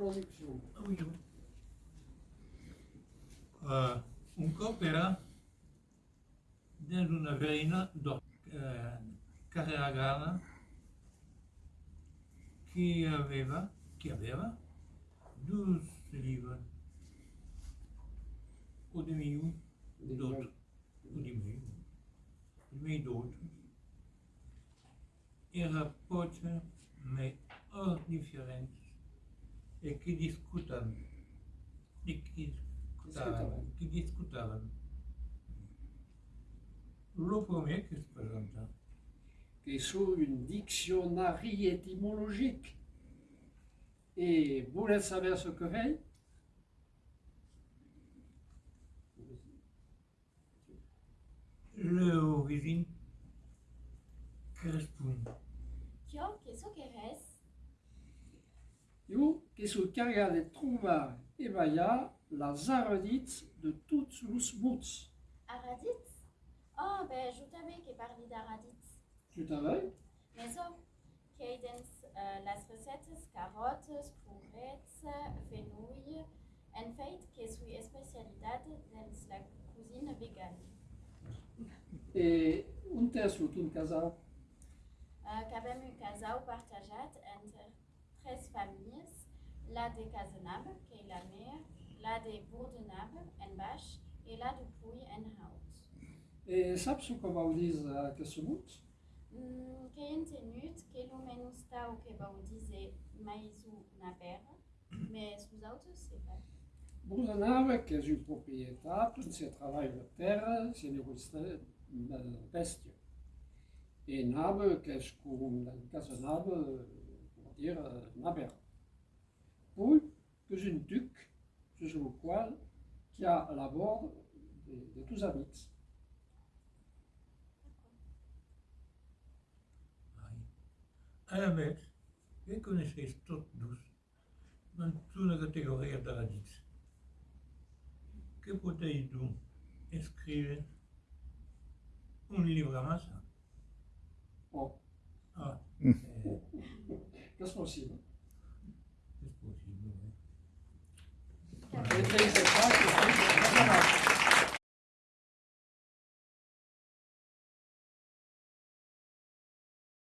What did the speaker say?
Ah, um Zoom. Uh, de uma veina do eh, uh, carregada que aveva, que aveva duas livros. O de mim, e do. O de mim, o de mim. Era pote, mas oh, indiferente che discutavano, che discutavano? Le premier qui se présenta, qui est sous une dictionnaire étymologique. Et vous voulez savoir ce que fait l'origine correspond Yo, qu'est-ce que res? Io che su carga de trouva e vaia las arredits de tots los mots. Aradit? Oh, ben, je t'avais qui parlé d'Aradit. Tu t'avais Mais ça, cadence, euh, las recettes, carottes, courgettes, fenouil, en fait, que suis spécialité dans la cuisine végane. E un terço un casal? Uh, que avem un casal partajat entre tres famílies, la de Casenable, que est la mère, la de Bourdenable, en baix, et la de Puy, en haut. E saps o que vau dir aquest mot? Mm, que hem tenut menys tau que vau dizer mais os autres, c'est pas. Bourdenave, que és un propietat, on se treballa la terra, se negocia la bèstia. E nave, que és com en casa nave, pour dire naber. Puis, que és un duc, sur le qual qui a la bord de, de tous amics. Ai. A més, que coneixes tots dos en una categoria de radits. Que poteu tu escriure un llibre massa? Oh, Ah, que és possible.